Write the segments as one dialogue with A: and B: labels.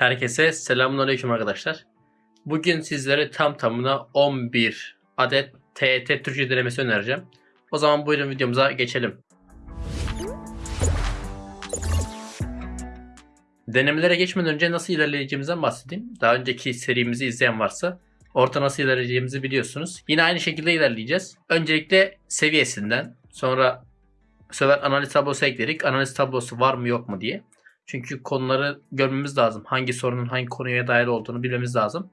A: Herkese selamünaleyküm arkadaşlar. Bugün sizlere tam tamına 11 adet TET Türkçe denemesi önereceğim. O zaman buyurun videomuza geçelim. Denemelere geçmeden önce nasıl ilerleyeceğimizden bahsedeyim. Daha önceki serimizi izleyen varsa orta nasıl ilerleyeceğimizi biliyorsunuz. Yine aynı şekilde ilerleyeceğiz. Öncelikle seviyesinden sonra bu sefer analiz tablosu ekledik. Analiz tablosu var mı yok mu diye. Çünkü konuları görmemiz lazım. Hangi sorunun hangi konuya dair olduğunu bilmemiz lazım.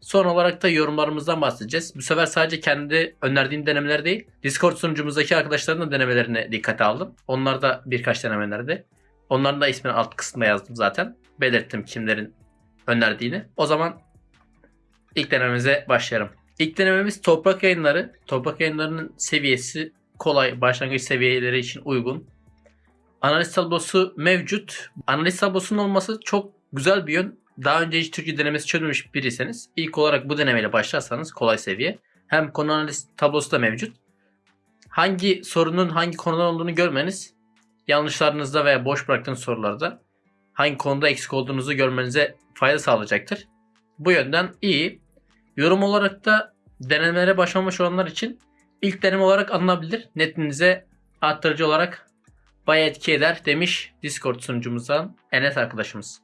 A: Son olarak da yorumlarımızdan bahsedeceğiz. Bu sefer sadece kendi önerdiğim denemeler değil, Discord sunucumuzdaki arkadaşların da denemelerini dikkate aldım. Onlar da birkaç denemelerdi. Onların da ismini alt kısmına yazdım zaten. Belirttim kimlerin önerdiğini. O zaman ilk denememize başlayalım. İlk denememiz toprak yayınları. Toprak yayınlarının seviyesi kolay, başlangıç seviyeleri için uygun. Analiz tablosu mevcut. Analiz tablosunun olması çok güzel bir yön. Daha önce hiç Türkçe denemesi çözmemiş biriyseniz ilk olarak bu denemeyle başlarsanız kolay seviye. Hem konu analiz tablosu da mevcut. Hangi sorunun hangi konudan olduğunu görmeniz yanlışlarınızda veya boş bıraktığınız sorularda hangi konuda eksik olduğunuzu görmenize fayda sağlayacaktır. Bu yönden iyi. Yorum olarak da denemelere başlamış olanlar için ilk deneme olarak alınabilir. Netinize arttırıcı olarak bayağı etki eder demiş Discord sunucumuzdan Enes arkadaşımız.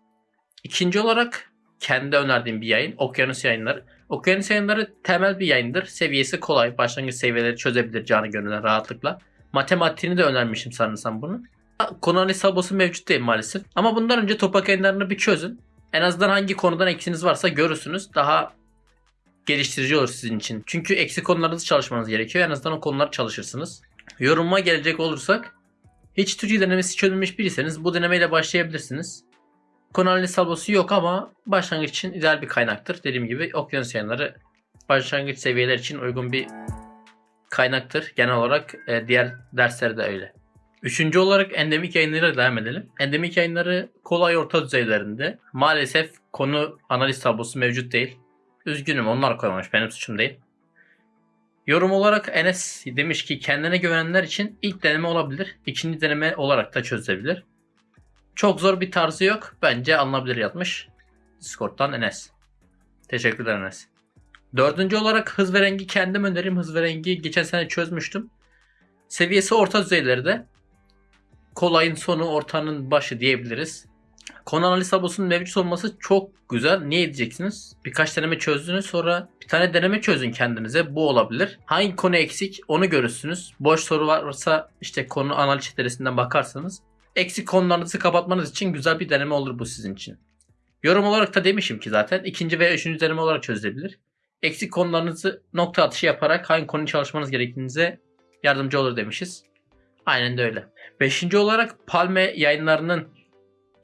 A: İkinci olarak kendi önerdiğim bir yayın Okyanus yayınları. Okyanus yayınları temel bir yayındır. Seviyesi kolay. Başlangıç seviyeleri çözebilir canı gönülden rahatlıkla. Matematiğini de önermişim sanırsam bunu. Konu analiz tablosu mevcut değil maalesef. Ama bundan önce topak yayınlarını bir çözün. En azından hangi konudan eksiniz varsa görürsünüz. Daha geliştirici olur sizin için. Çünkü eksik konularınızı çalışmanız gerekiyor. En azından o konuları çalışırsınız. Yoruma gelecek olursak hiç Türkçe denemesi çözülmüş biriyseniz bu denemeyle başlayabilirsiniz. Konu analiz yok ama başlangıç için ideal bir kaynaktır. Dediğim gibi okyanus yayınları başlangıç seviyeler için uygun bir kaynaktır. Genel olarak e, diğer dersler de öyle. Üçüncü olarak endemik yayınlara devam edelim. Endemik yayınları kolay orta düzeylerinde. Maalesef konu analiz tablosu mevcut değil. Üzgünüm onlar koymamış benim suçum değil. Yorum olarak Enes demiş ki kendine güvenenler için ilk deneme olabilir. ikinci deneme olarak da çözebilir. Çok zor bir tarzı yok. Bence alınabilir yazmış. Discord'dan Enes. Teşekkürler Enes. Dördüncü olarak hız ve rengi kendim önerim. Hız ve rengi geçen sene çözmüştüm. Seviyesi orta düzeylerde. Kolayın sonu ortanın başı diyebiliriz. Konu analiz tablosunun mevcut olması çok güzel. Niye diyeceksiniz? Birkaç deneme çözdünüz sonra bir tane deneme çözün kendinize. Bu olabilir. Hangi konu eksik onu görürsünüz. Boş soru varsa işte konu analiz çetelesinden bakarsanız eksik konularınızı kapatmanız için güzel bir deneme olur bu sizin için. Yorum olarak da demişim ki zaten ikinci veya üçüncü deneme olarak çözülebilir. Eksik konularınızı nokta atışı yaparak hangi konuyu çalışmanız gerektiğinize yardımcı olur demişiz. Aynen de öyle. Beşinci olarak Palme yayınlarının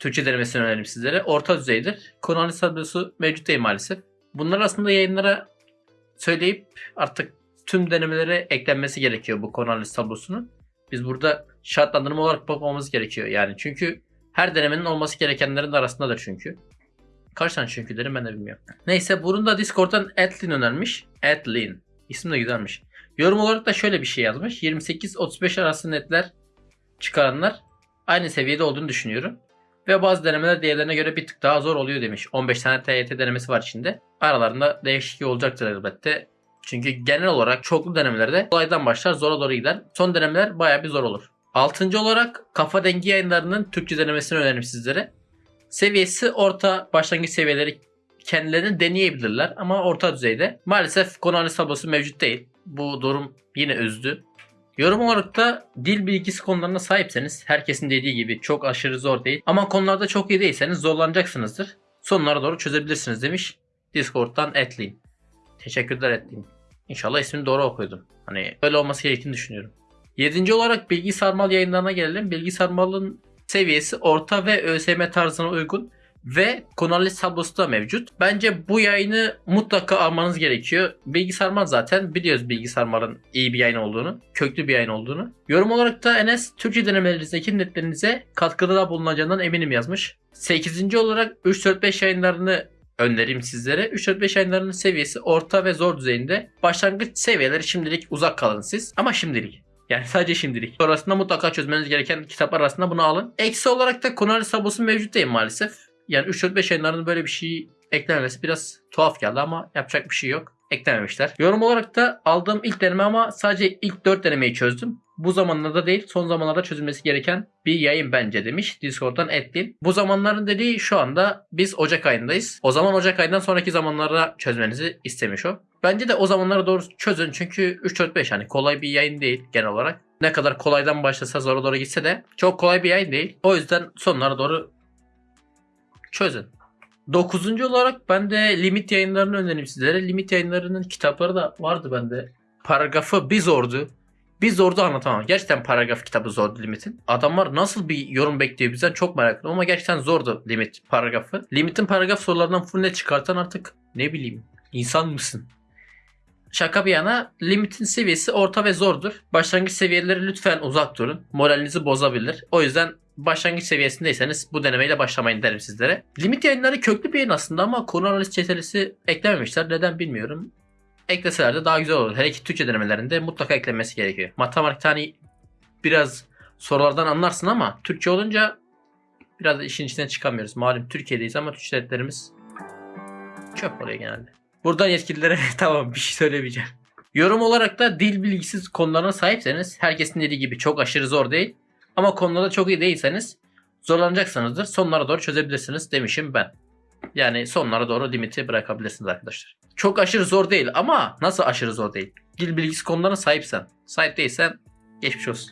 A: Türkçe denemesini önerim sizlere. Orta düzeydir. Konu analiz tablosu mevcut değil maalesef. Bunlar aslında yayınlara söyleyip artık tüm denemelere eklenmesi gerekiyor bu konu tablosunun. Biz burada şartlandırma olarak bakmamız gerekiyor yani. Çünkü her denemenin olması gerekenlerin arasındadır çünkü. Kaç tane çünkü derim ben de bilmiyorum. Neyse bunu da Discord'dan Atlin önermiş. Atlin. İsim de güzelmiş. Yorum olarak da şöyle bir şey yazmış. 28-35 arası netler çıkaranlar aynı seviyede olduğunu düşünüyorum. Ve bazı denemeler diğerlerine göre bir tık daha zor oluyor demiş. 15 tane TYT denemesi var içinde. Aralarında değişiklik olacaktır elbette. Çünkü genel olarak çoklu denemelerde kolaydan başlar zora doğru gider. Son denemeler baya bir zor olur. Altıncı olarak Kafa Dengi yayınlarının Türkçe denemesini öneririm sizlere. Seviyesi orta başlangıç seviyeleri kendilerini deneyebilirler ama orta düzeyde. Maalesef konu analiz tablosu mevcut değil. Bu durum yine üzdü. Yorum olarak da dil bilgisi konularına sahipseniz herkesin dediği gibi çok aşırı zor değil. Ama konularda çok iyi değilseniz zorlanacaksınızdır. Sonlara doğru çözebilirsiniz demiş Discord'dan Etlin. Teşekkürler Etlin. İnşallah ismini doğru okudum. Hani böyle olması gerektiğini düşünüyorum. Yedinci olarak bilgi sarmal yayınlarına gelelim. Bilgi sarmalın seviyesi orta ve ÖSYM tarzına uygun ve konu analiz tablosu da mevcut. Bence bu yayını mutlaka almanız gerekiyor. Bilgi sarmal zaten biliyoruz bilgi sarmalın iyi bir yayın olduğunu, köklü bir yayın olduğunu. Yorum olarak da Enes Türkçe denemelerinizdeki netlerinize katkıda da bulunacağından eminim yazmış. 8. olarak 3-4-5 yayınlarını önereyim sizlere. 3-4-5 yayınlarının seviyesi orta ve zor düzeyinde. Başlangıç seviyeleri şimdilik uzak kalın siz ama şimdilik. Yani sadece şimdilik. Sonrasında mutlaka çözmeniz gereken kitaplar arasında bunu alın. Eksi olarak da konu analiz tablosu mevcut değil maalesef. Yani 3-4-5 yayınlarının böyle bir şey eklememesi biraz tuhaf geldi ama yapacak bir şey yok. Eklememişler. Yorum olarak da aldığım ilk deneme ama sadece ilk 4 denemeyi çözdüm. Bu zamanlarda değil son zamanlarda çözülmesi gereken bir yayın bence demiş Discord'dan Edlin. Bu zamanların dediği şu anda biz Ocak ayındayız. O zaman Ocak ayından sonraki zamanlara çözmenizi istemiş o. Bence de o zamanlara doğru çözün çünkü 3-4-5 hani kolay bir yayın değil genel olarak. Ne kadar kolaydan başlasa zora doğru gitse de çok kolay bir yayın değil. O yüzden sonlara doğru çözün. Dokuzuncu olarak ben de limit yayınlarını önereyim sizlere. Limit yayınlarının kitapları da vardı bende. Paragrafı bir zordu. Bir zordu anlatamam. Gerçekten paragraf kitabı zordu limitin. Adamlar nasıl bir yorum bekliyor bizden çok merak ediyorum ama gerçekten zordu limit paragrafı. Limitin paragraf sorularından full net çıkartan artık ne bileyim insan mısın? Şaka bir yana limitin seviyesi orta ve zordur. Başlangıç seviyeleri lütfen uzak durun. Moralinizi bozabilir. O yüzden başlangıç seviyesindeyseniz bu denemeyle başlamayın derim sizlere. Limit yayınları köklü bir yayın aslında ama konu analiz çetelesi eklememişler. Neden bilmiyorum. Ekleseler de daha güzel olur. Hele ki Türkçe denemelerinde mutlaka eklenmesi gerekiyor. Matematik hani biraz sorulardan anlarsın ama Türkçe olunca biraz işin içinden çıkamıyoruz. Malum Türkiye'deyiz ama Türkçe devletlerimiz çöp oluyor genelde. Buradan yetkililere tamam bir şey söylemeyeceğim. Yorum olarak da dil bilgisiz konularına sahipseniz herkesin dediği gibi çok aşırı zor değil. Ama konularda çok iyi değilseniz zorlanacaksınızdır. Sonlara doğru çözebilirsiniz demişim ben. Yani sonlara doğru limiti bırakabilirsiniz arkadaşlar. Çok aşırı zor değil ama nasıl aşırı zor değil? Dil bilgisi konularına sahipsen. Sahip değilsen geçmiş olsun.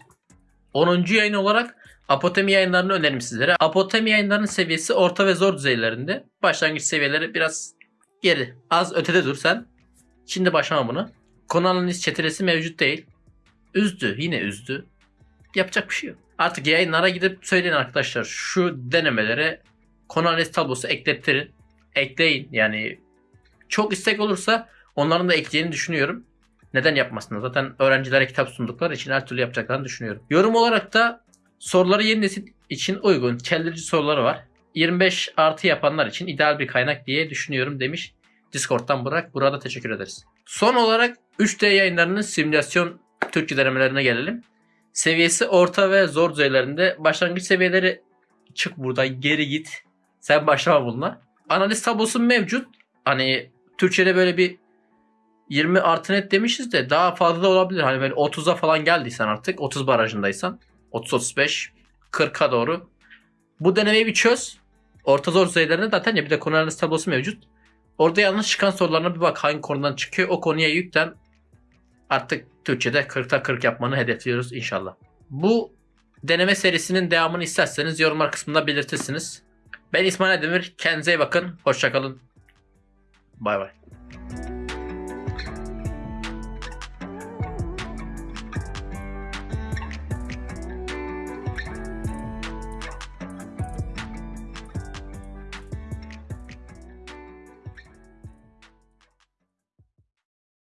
A: 10. yayın olarak Apotemi yayınlarını öneririm sizlere. Apotemi yayınlarının seviyesi orta ve zor düzeylerinde. Başlangıç seviyeleri biraz geri. Az ötede dur sen. Şimdi başlama bunu. Konu analiz çetelesi mevcut değil. Üzdü. Yine üzdü. Yapacak bir şey yok. Artık yayınlara gidip söyleyin arkadaşlar. Şu denemelere konu analiz tablosu eklettirin. Ekleyin. Yani çok istek olursa onların da ekleyeceğini düşünüyorum. Neden yapmasınlar? Zaten öğrencilere kitap sundukları için her türlü yapacaklarını düşünüyorum. Yorum olarak da soruları yeni nesil için uygun, çeldirici soruları var. 25 artı yapanlar için ideal bir kaynak diye düşünüyorum demiş. Discord'dan Burak. Burada teşekkür ederiz. Son olarak 3D yayınlarının simülasyon Türkçe denemelerine gelelim. Seviyesi orta ve zor düzeylerinde. Başlangıç seviyeleri çık buradan geri git. Sen başlama bununla. Analiz tablosu mevcut. Hani Türkçe'de böyle bir 20 artı net demişiz de daha fazla da olabilir. Hani böyle 30'a falan geldiysen artık 30 barajındaysan 30-35 40'a doğru. Bu denemeyi bir çöz. Orta zor düzeylerinde zaten ya bir de konu analiz tablosu mevcut. Orada yalnız çıkan sorularına bir bak hangi konudan çıkıyor. O konuya yüklen. Artık Türkçe'de 40'ta 40 yapmanı hedefliyoruz inşallah. Bu deneme serisinin devamını isterseniz yorumlar kısmında belirtirsiniz. Ben İsmail Demir. Kendinize iyi bakın. Hoşçakalın. Bay bay.